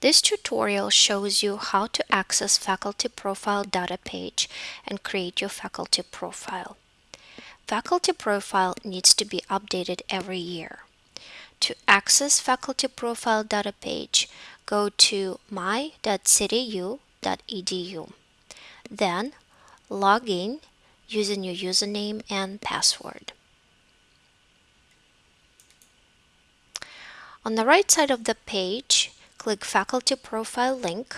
This tutorial shows you how to access faculty profile data page and create your faculty profile. Faculty profile needs to be updated every year. To access faculty profile data page, go to my.cityu.edu. Then log in using your username and password. On the right side of the page, click Faculty Profile link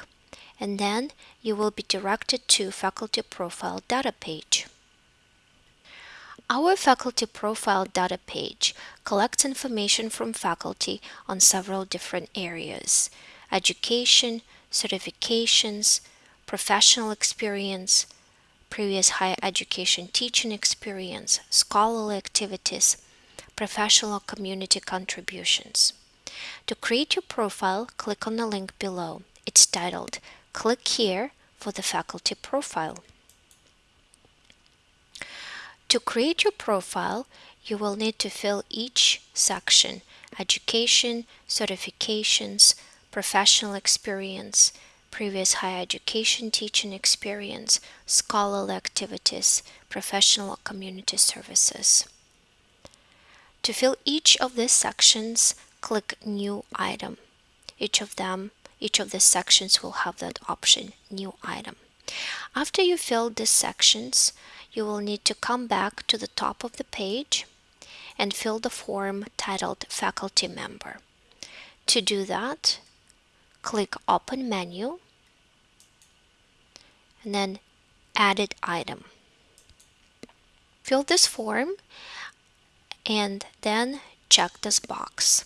and then you will be directed to Faculty Profile data page. Our Faculty Profile data page collects information from faculty on several different areas education, certifications, professional experience, previous higher education teaching experience, scholarly activities, professional community contributions. To create your profile, click on the link below. It's titled Click here for the faculty profile. To create your profile, you will need to fill each section education, certifications, professional experience, previous higher education teaching experience, scholarly activities, professional community services. To fill each of these sections, click New Item. Each of them, each of the sections will have that option, New Item. After you fill these sections, you will need to come back to the top of the page and fill the form titled Faculty Member. To do that, click Open Menu and then Edit Item. Fill this form and then check this box.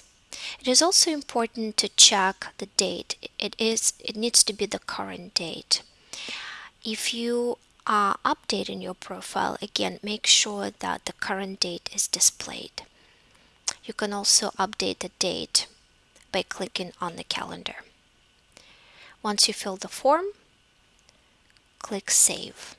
It is also important to check the date. It is it needs to be the current date. If you uh, are updating your profile, again, make sure that the current date is displayed. You can also update the date by clicking on the calendar. Once you fill the form, click Save.